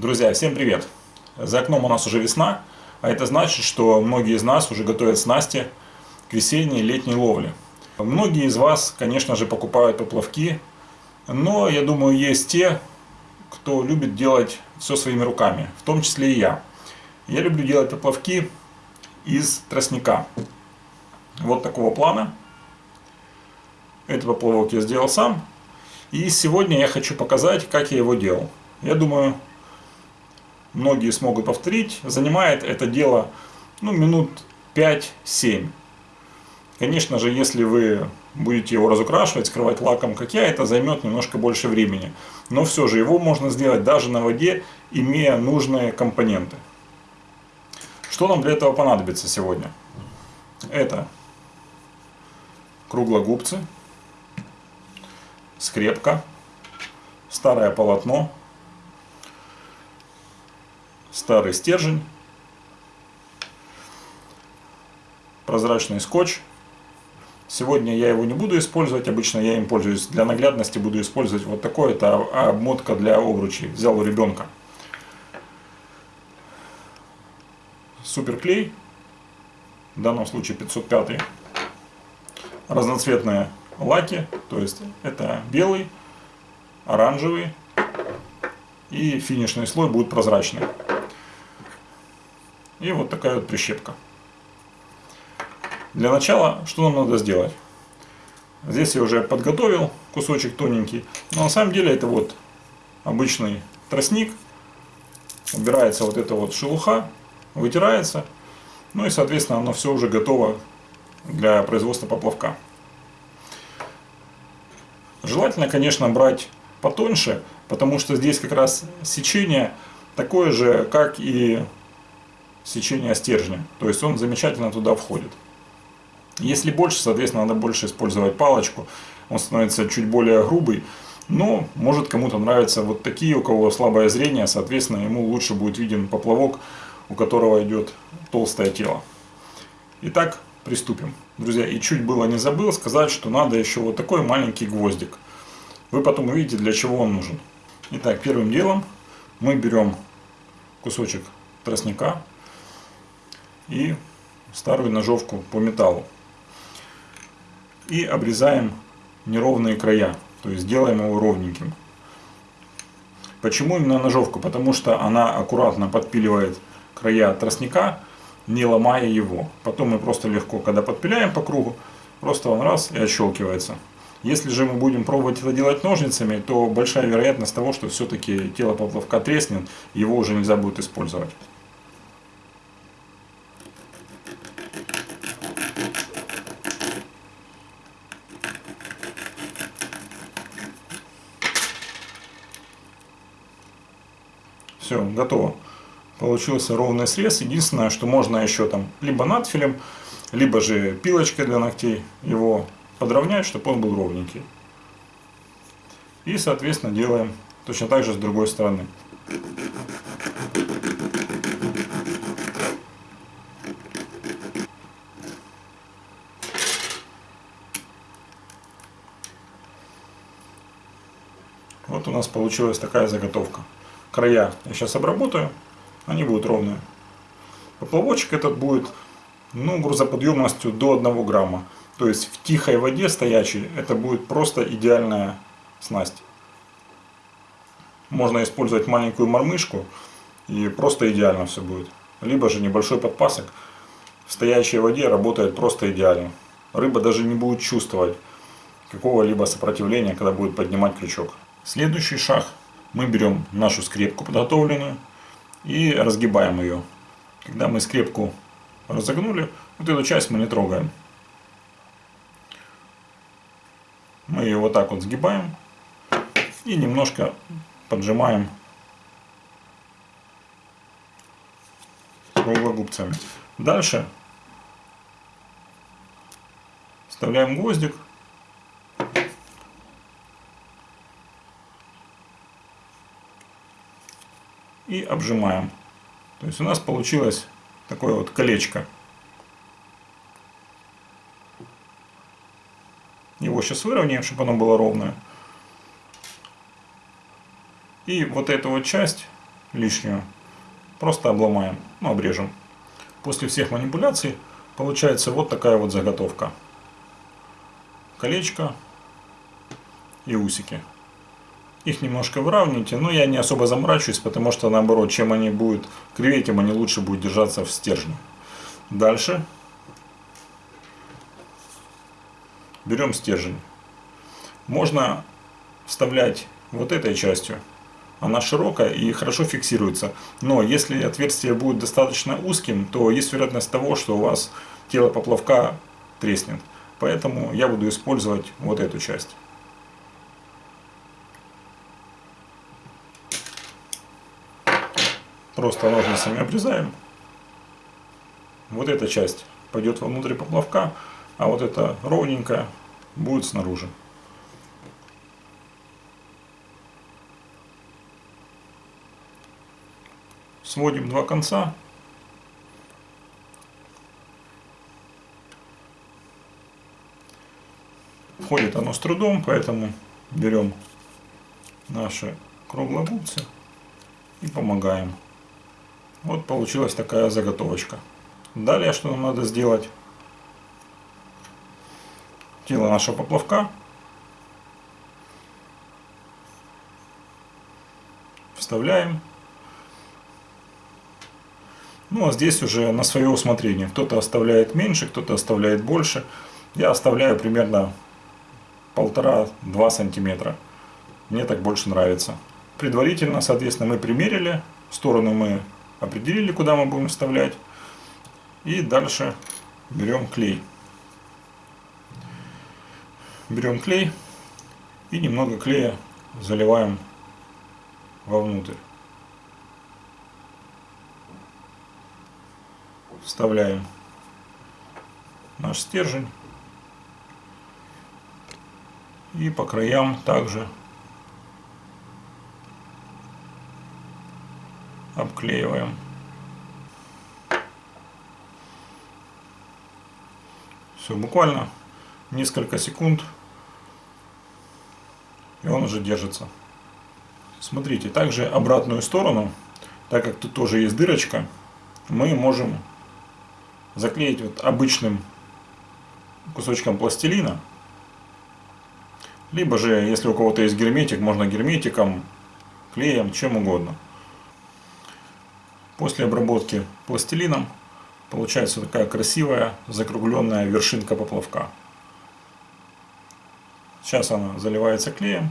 Друзья, всем привет! За окном у нас уже весна, а это значит, что многие из нас уже готовят снасти к весенней и летней ловле. Многие из вас, конечно же, покупают поплавки, но я думаю, есть те, кто любит делать все своими руками, в том числе и я. Я люблю делать поплавки из тростника. Вот такого плана. Этот поплавок я сделал сам. И сегодня я хочу показать, как я его делал. Я думаю, многие смогут повторить. Занимает это дело ну, минут 5-7. Конечно же, если вы будете его разукрашивать, скрывать лаком, как я, это займет немножко больше времени. Но все же его можно сделать даже на воде, имея нужные компоненты. Что нам для этого понадобится сегодня? Это круглогубцы, скрепка, старое полотно, старый стержень, прозрачный скотч. Сегодня я его не буду использовать, обычно я им пользуюсь. Для наглядности буду использовать вот такой, это обмотка для обручей. Взял у ребенка. Суперклей, в данном случае 505. Разноцветные лаки, то есть это белый, оранжевый и финишный слой будет прозрачный. И вот такая вот прищепка. Для начала, что нам надо сделать? Здесь я уже подготовил кусочек тоненький. Но на самом деле это вот обычный тростник. Убирается вот эта вот шелуха, вытирается. Ну и соответственно оно все уже готово для производства поплавка. Желательно, конечно, брать потоньше, потому что здесь как раз сечение такое же, как и сечения стержня. То есть он замечательно туда входит. Если больше, соответственно, надо больше использовать палочку. Он становится чуть более грубый. Но может кому-то нравятся вот такие, у кого слабое зрение, соответственно, ему лучше будет виден поплавок, у которого идет толстое тело. Итак, приступим. Друзья, и чуть было не забыл сказать, что надо еще вот такой маленький гвоздик. Вы потом увидите, для чего он нужен. Итак, первым делом мы берем кусочек тростника, и старую ножовку по металлу. И обрезаем неровные края, то есть делаем его ровненьким. Почему именно ножовку? Потому что она аккуратно подпиливает края тростника, не ломая его. Потом мы просто легко, когда подпиляем по кругу, просто он раз и отщелкивается. Если же мы будем пробовать это делать ножницами, то большая вероятность того, что все-таки тело поплавка треснет, его уже нельзя будет использовать. Все, готово. Получился ровный срез. Единственное, что можно еще там либо надфилем, либо же пилочкой для ногтей его подровнять, чтобы он был ровненький. И, соответственно, делаем точно так же с другой стороны. Вот у нас получилась такая заготовка края я сейчас обработаю, они будут ровные. Поплавочек этот будет ну, грузоподъемностью до 1 грамма. То есть в тихой воде стоячей это будет просто идеальная снасть. Можно использовать маленькую мормышку и просто идеально все будет. Либо же небольшой подпасок в стоячей воде работает просто идеально. Рыба даже не будет чувствовать какого-либо сопротивления, когда будет поднимать крючок. Следующий шаг мы берем нашу скрепку подготовленную и разгибаем ее. Когда мы скрепку разогнули, вот эту часть мы не трогаем. Мы ее вот так вот сгибаем и немножко поджимаем круглогубцами. Дальше вставляем гвоздик и обжимаем. То есть у нас получилось такое вот колечко. Его сейчас выровняем, чтобы оно было ровное. И вот эту вот часть лишнюю просто обломаем, ну, обрежем. После всех манипуляций получается вот такая вот заготовка. Колечко и усики. Их немножко выравнивайте, но я не особо заморачиваюсь, потому что наоборот, чем они будут кривее, тем они лучше будут держаться в стержне. Дальше берем стержень. Можно вставлять вот этой частью. Она широкая и хорошо фиксируется. Но если отверстие будет достаточно узким, то есть вероятность того, что у вас тело поплавка треснет. Поэтому я буду использовать вот эту часть. Просто ножницами обрезаем. Вот эта часть пойдет вовнутрь поплавка, а вот эта ровненькая будет снаружи. Сводим два конца. Входит оно с трудом, поэтому берем наши круглогубцы и помогаем. Вот получилась такая заготовочка. Далее что нам надо сделать? Тело нашего поплавка вставляем ну а здесь уже на свое усмотрение. Кто-то оставляет меньше, кто-то оставляет больше. Я оставляю примерно полтора-два сантиметра. Мне так больше нравится. Предварительно, соответственно, мы примерили. Сторону мы определили, куда мы будем вставлять. И дальше берем клей. Берем клей и немного клея заливаем вовнутрь. вставляем наш стержень и по краям также обклеиваем. Все, буквально несколько секунд и он уже держится. Смотрите, также обратную сторону, так как тут тоже есть дырочка, мы можем заклеить вот обычным кусочком пластилина. Либо же, если у кого-то есть герметик, можно герметиком, клеем, чем угодно. После обработки пластилином получается такая красивая закругленная вершинка поплавка. Сейчас она заливается клеем.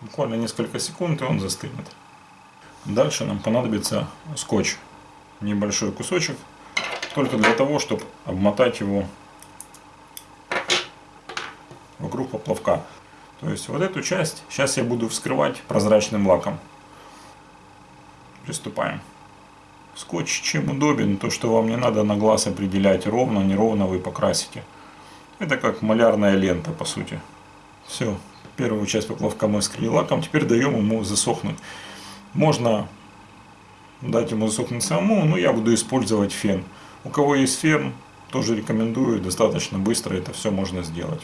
Буквально несколько секунд и он застынет. Дальше нам понадобится скотч. Небольшой кусочек. Только для того, чтобы обмотать его вокруг поплавка. То есть вот эту часть сейчас я буду вскрывать прозрачным лаком. Приступаем. Скотч чем удобен, то что вам не надо на глаз определять ровно, неровно вы покрасите. Это как малярная лента по сути. Все, первую часть поплавка мы скрыли лаком, теперь даем ему засохнуть. Можно дать ему засохнуть самому, но я буду использовать фен. У кого есть фен, тоже рекомендую, достаточно быстро это все можно сделать.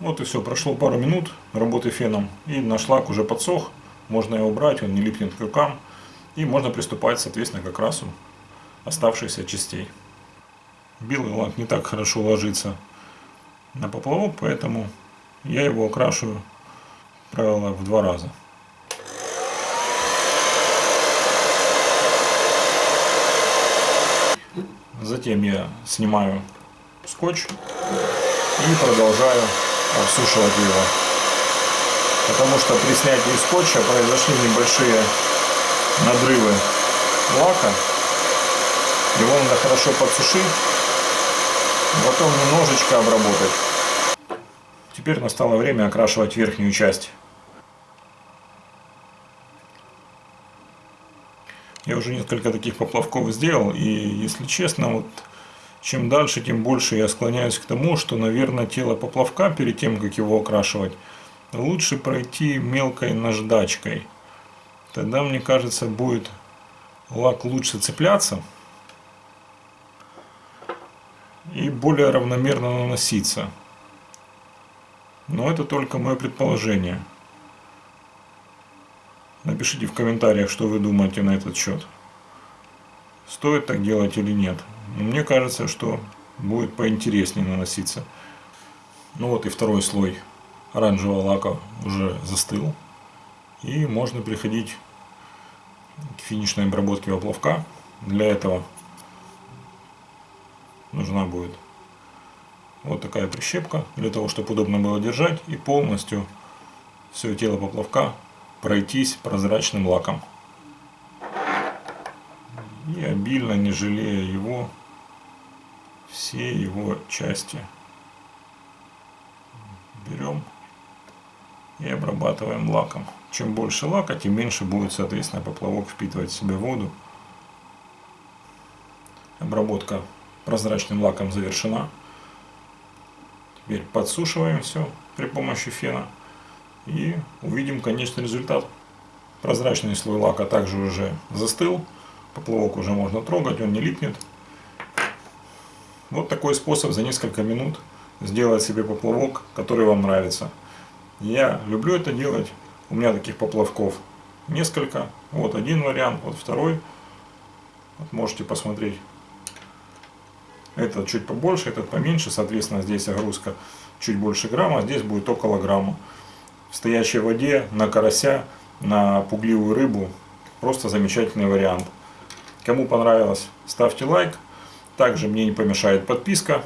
Вот и все, прошло пару минут работы феном, и наш лак уже подсох, можно его убрать, он не липнет к рукам, и можно приступать, соответственно, к окрасу оставшихся частей. Белый лак не так хорошо ложится на поплавок, поэтому я его окрашиваю, правило, в два раза. Затем я снимаю скотч и продолжаю обсушивать его. Потому что при снятии скотча произошли небольшие надрывы лака. Его надо хорошо подсушить потом немножечко обработать. Теперь настало время окрашивать верхнюю часть. Я уже несколько таких поплавков сделал, и если честно, вот чем дальше, тем больше я склоняюсь к тому, что, наверное, тело поплавка перед тем, как его окрашивать, лучше пройти мелкой наждачкой. тогда, мне кажется, будет лак лучше цепляться и более равномерно наноситься. Но это только мое предположение. Напишите в комментариях, что вы думаете на этот счет. Стоит так делать или нет. Мне кажется, что будет поинтереснее наноситься. Ну вот и второй слой оранжевого лака уже застыл. И можно переходить к финишной обработке поплавка. Для этого нужна будет вот такая прищепка, для того, чтобы удобно было держать и полностью все тело поплавка пройтись прозрачным лаком. И обильно, не жалея его, все его части берем и обрабатываем лаком. Чем больше лака, тем меньше будет, соответственно, поплавок впитывать в себя воду. Обработка прозрачным лаком завершена. Теперь подсушиваем все при помощи фена и увидим конечный результат. Прозрачный слой лака также уже застыл, поплавок уже можно трогать, он не липнет. Вот такой способ за несколько минут сделать себе поплавок, который вам нравится. Я люблю это делать, у меня таких поплавков несколько. Вот один вариант, вот второй. Вот можете посмотреть. Этот чуть побольше, этот поменьше, соответственно здесь огрузка чуть больше грамма, здесь будет около грамма. В стоячей воде, на карася, на пугливую рыбу, просто замечательный вариант. Кому понравилось, ставьте лайк. Также мне не помешает подписка.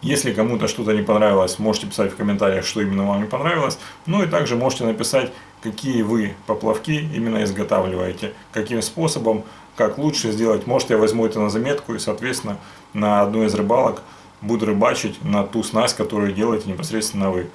Если кому-то что-то не понравилось, можете писать в комментариях, что именно вам не понравилось. Ну и также можете написать, какие вы поплавки именно изготавливаете, каким способом, как лучше сделать. Может я возьму это на заметку и соответственно на одной из рыбалок буду рыбачить на ту снасть, которую делаете непосредственно вы.